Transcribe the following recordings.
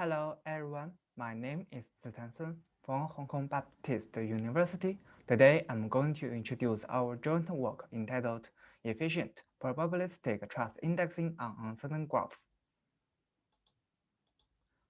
Hello everyone, my name is Zitan Sun from Hong Kong Baptist University. Today I'm going to introduce our joint work entitled Efficient Probabilistic Truss Indexing on Uncertain Graphs.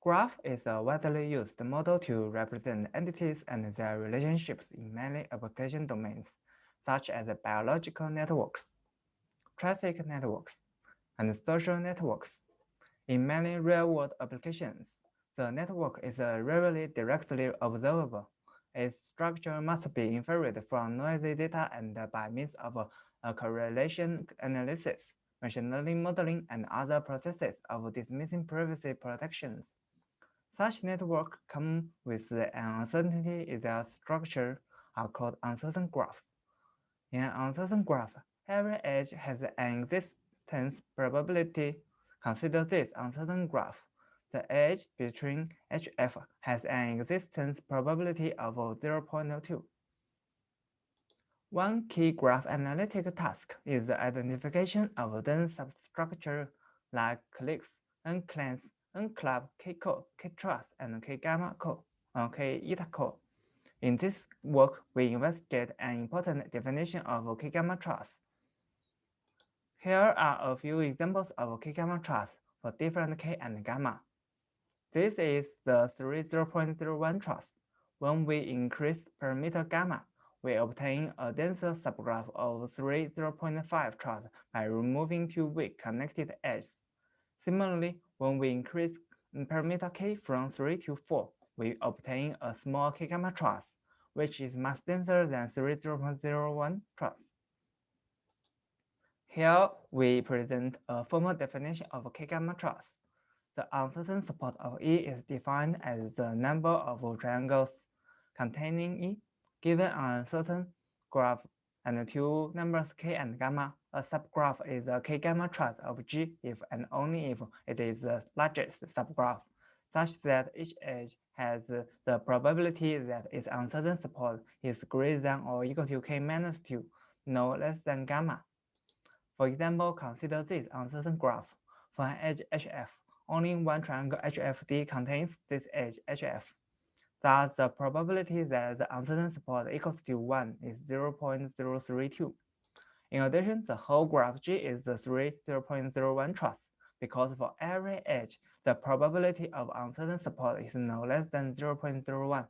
Graph is a widely used model to represent entities and their relationships in many application domains, such as biological networks, traffic networks, and social networks. In many real-world applications, the network is rarely directly observable. Its structure must be inferred from noisy data and by means of a correlation analysis, machine learning modeling, and other processes of dismissing privacy protections. Such networks come with the uncertainty in their structure are called uncertain graphs. In an uncertain graph, every edge has an existence probability Consider this uncertain graph. The edge between HF has an existence probability of 0.02. One key graph analytic task is the identification of dense substructure like cliques, N-clans, N-club, K-core, K-truss, and K-gamma core, or K-eta core. In this work, we investigate an important definition of K-gamma truss. Here are a few examples of K-gamma truss for different K and gamma. This is the 30.01 truss. When we increase parameter gamma, we obtain a denser subgraph of 30.5 truss by removing two weak connected edges. Similarly, when we increase parameter k from 3 to 4, we obtain a small k-gamma truss, which is much denser than 30.01 truss. Here we present a formal definition of K-gamma truss. The uncertain support of E is defined as the number of triangles containing E given an uncertain graph and two numbers K and gamma. A subgraph is a K-gamma truss of G if and only if it is the largest subgraph, such that each edge has the probability that its uncertain support is greater than or equal to K minus 2, no less than gamma. For example, consider this uncertain graph. For an edge HF, only one triangle HFD contains this edge HF. Thus, the probability that the uncertain support equals to 1 is 0.032. In addition, the whole graph G is the 3 0.01 truss, because for every edge, the probability of uncertain support is no less than 0.01.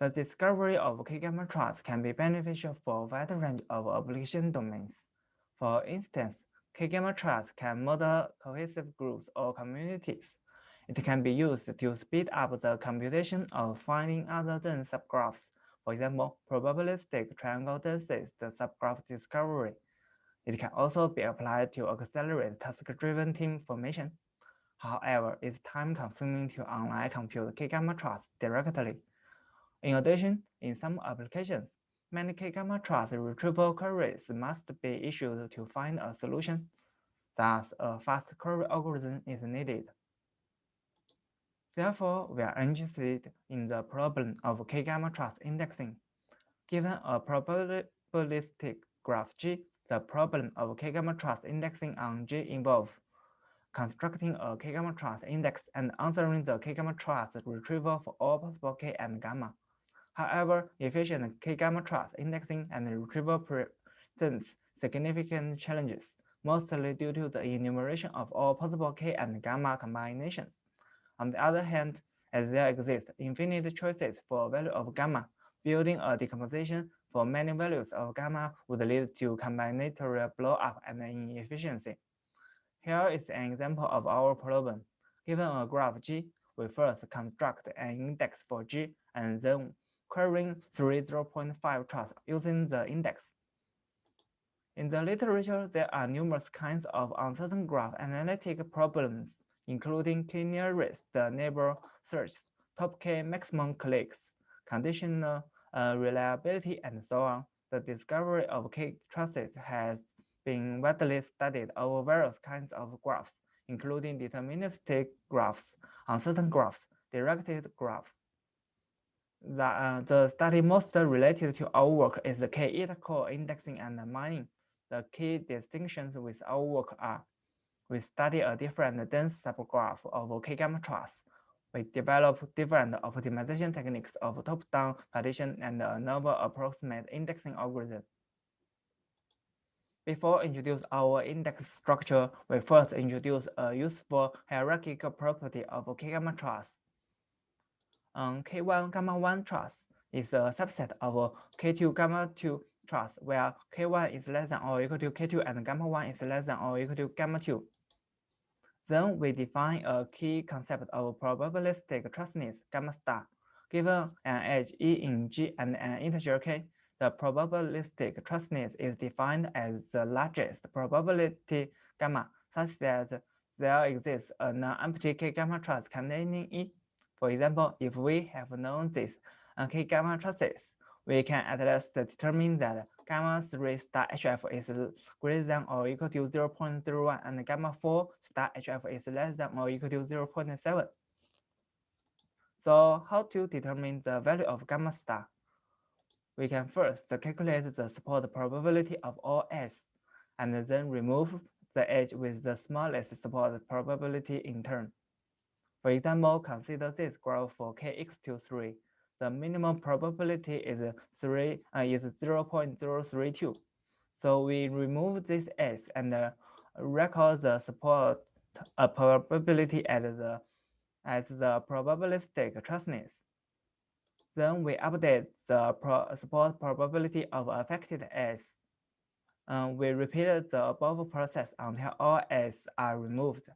The discovery of K-gamma truss can be beneficial for a wide range of application domains. For instance, K-gamma truss can model cohesive groups or communities. It can be used to speed up the computation of finding other dense subgraphs, for example, probabilistic triangle densities subgraph discovery. It can also be applied to accelerate task-driven team formation. However, it's time-consuming to online compute K-gamma truss directly. In addition, in some applications, Many K-gamma truss retrieval queries must be issued to find a solution. Thus, a fast query algorithm is needed. Therefore, we are interested in the problem of K-gamma truss indexing. Given a probabilistic graph G, the problem of K-gamma truss indexing on G involves constructing a K-gamma truss index and answering the K-gamma truss retrieval for all possible K and gamma. However, efficient K-gamma truss indexing and retrieval presents significant challenges, mostly due to the enumeration of all possible K and gamma combinations. On the other hand, as there exist infinite choices for value of gamma, building a decomposition for many values of gamma would lead to combinatorial blow-up and inefficiency. Here is an example of our problem. Given a graph G, we first construct an index for G and then querying 30.5 truss using the index. In the literature, there are numerous kinds of uncertain graph analytic problems, including k-nearest neighbor search, top k maximum cliques, conditional uh, reliability, and so on. The discovery of k-trusses has been widely studied over various kinds of graphs, including deterministic graphs, uncertain graphs, directed graphs, the, uh, the study most related to our work is the K-eta core indexing and mining. The key distinctions with our work are we study a different dense subgraph of K-gamma. We develop different optimization techniques of top-down partition and a novel approximate indexing algorithm. Before introduce our index structure, we first introduce a useful hierarchical property of K-gamma. Um, K1 gamma 1 truss is a subset of K2 gamma 2 truss, where K1 is less than or equal to K2 and gamma 1 is less than or equal to gamma 2. Then we define a key concept of probabilistic trussness, gamma star. Given an edge E in G and an integer k, the probabilistic trussness is defined as the largest probability gamma such that there exists a non-empty k gamma truss containing E. For example, if we have known this k gamma trusses, we can at least determine that gamma 3 star HF is greater than or equal to 0 0.01 and gamma 4 star HF is less than or equal to 0 0.7. So how to determine the value of gamma star? We can first calculate the support probability of all s, and then remove the edge with the smallest support probability in turn. For example, consider this graph for k equals to 3 the minimum probability is 3 uh, is 0 0.032. So we remove this s and uh, record the support uh, probability as the as the probabilistic trussness. Then we update the pro support probability of affected s. Uh, we repeat the above process until all s are removed.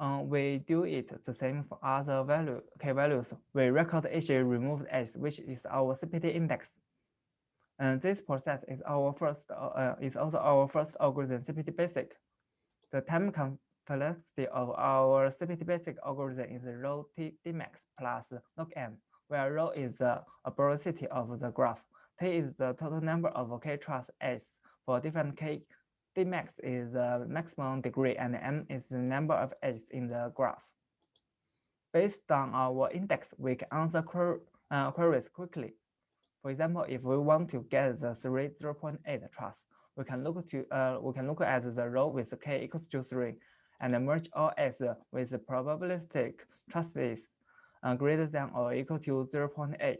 Um, we do it the same for other value k values. We record each removed s, which is our CPT index. And this process is our first uh, is also our first algorithm CPT basic. The time complexity of our CPT basic algorithm is rho t dmax plus log m, where rho is the arboricity of the graph. T is the total number of k truss s for different k Dmax is the maximum degree and m is the number of edges in the graph. Based on our index, we can answer quer uh, queries quickly. For example, if we want to get the 3 0.8 truss, we can look to uh, we can look at the row with k equals to 3 and merge all s with the probabilistic trusses uh, greater than or equal to 0.8.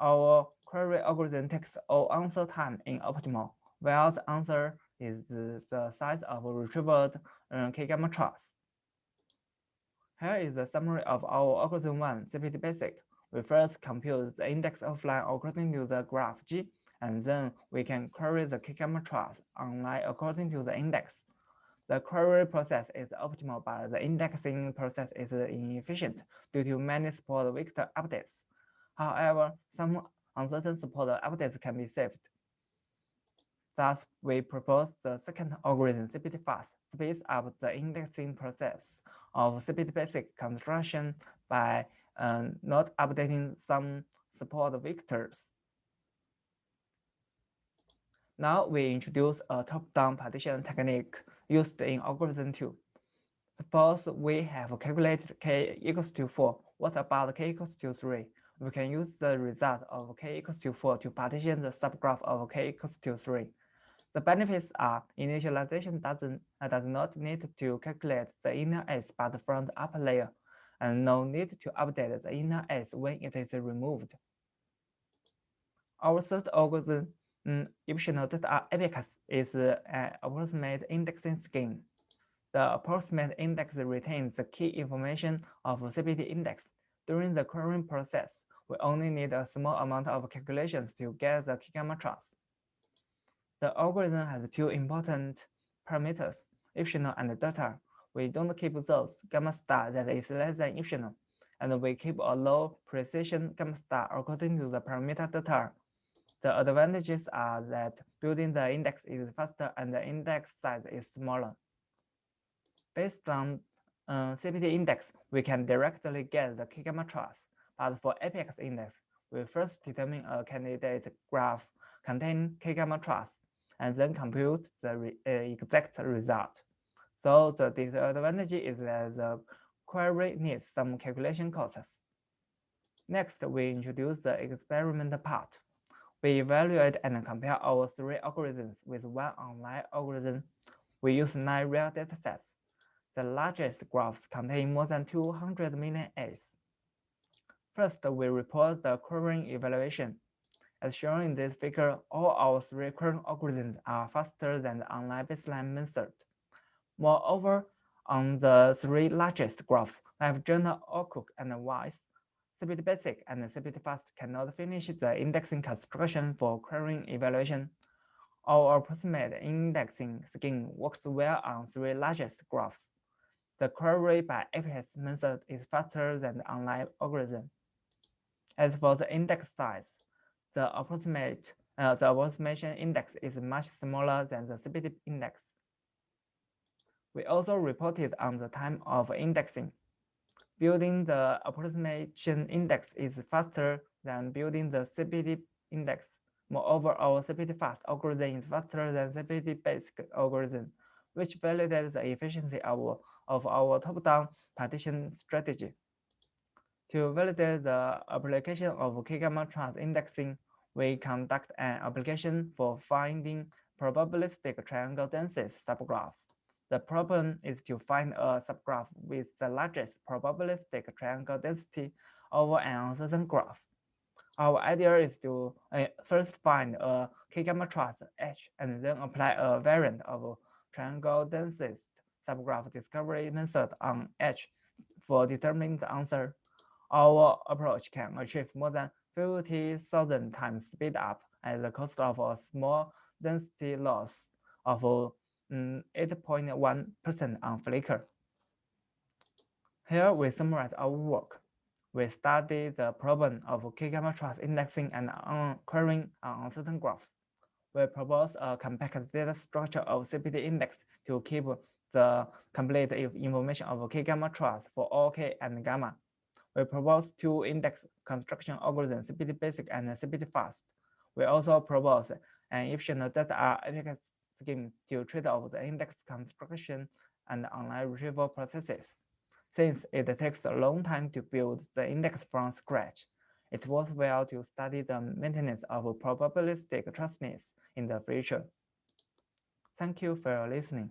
Our query algorithm takes all answer time in optimal, while the answer is the size of retrieved uh, K-gamma truss. Here is the summary of our algorithm 1 CPT basic. We first compute the index of line according to the graph G, and then we can query the K-gamma truss on line according to the index. The query process is optimal, but the indexing process is inefficient due to many support vector updates. However, some uncertain support updates can be saved. Thus, we propose the second algorithm, CPT-fast, speeds up the indexing process of CPT-basic construction by uh, not updating some support vectors. Now we introduce a top-down partition technique used in algorithm 2. Suppose we have calculated k equals to 4. What about k equals to 3? We can use the result of k equals to 4 to partition the subgraph of k equals to 3. The benefits are initialization doesn't uh, does not need to calculate the inner S but from the upper layer, and no need to update the inner S when it is removed. Our third algorithm, um, optional data abaxis, is an approximate indexing scheme. The approximate index retains the key information of the CPT index. During the querying process, we only need a small amount of calculations to get the key gamma truss. The algorithm has two important parameters, epsilon and delta. We don't keep those gamma star that is less than epsilon, and we keep a low precision gamma star according to the parameter delta. The advantages are that building the index is faster and the index size is smaller. Based on uh, CPT index, we can directly get the K-gamma truss, but for apex index, we first determine a candidate graph containing K-gamma truss and then compute the re, uh, exact result. So the disadvantage is that the query needs some calculation costs. Next, we introduce the experiment part. We evaluate and compare our three algorithms with one online algorithm. We use nine real datasets. The largest graphs contain more than 200 million edges. First, we report the current evaluation. As shown in this figure, all our three current algorithms are faster than the online baseline method. Moreover, on the three largest graphs, like Journal, Outlook, and Wise, CPT Basic and CPT Fast cannot finish the indexing construction for querying evaluation. Our approximate indexing scheme works well on three largest graphs. The query by APS method is faster than the online algorithm. As for the index size, the approximate uh, the approximation index is much smaller than the CPT index. We also reported on the time of indexing. Building the approximation index is faster than building the CPT index. Moreover, our CPT-fast algorithm is faster than CPT-basic algorithm, which validates the efficiency of, of our top-down partition strategy. To validate the application of K-gamma truss indexing, we conduct an application for finding probabilistic triangle density subgraph. The problem is to find a subgraph with the largest probabilistic triangle density over an uncertain graph. Our idea is to uh, first find a K-gamma truss H and then apply a variant of triangle density subgraph discovery method on H for determining the answer. Our approach can achieve more than 50,000 times speed up at the cost of a small density loss of mm, 8.1% on Flickr. Here we summarize our work. We study the problem of K-gamma truss indexing and querying on uncertain graphs. We propose a compact data structure of CPT index to keep the complete information of K-gamma truss for all K and gamma. We propose two index construction algorithms, CPT basic and CPT fast. We also propose an efficient data apex scheme to trade off the index construction and online retrieval processes. Since it takes a long time to build the index from scratch, it's worthwhile to study the maintenance of probabilistic trussness in the future. Thank you for listening.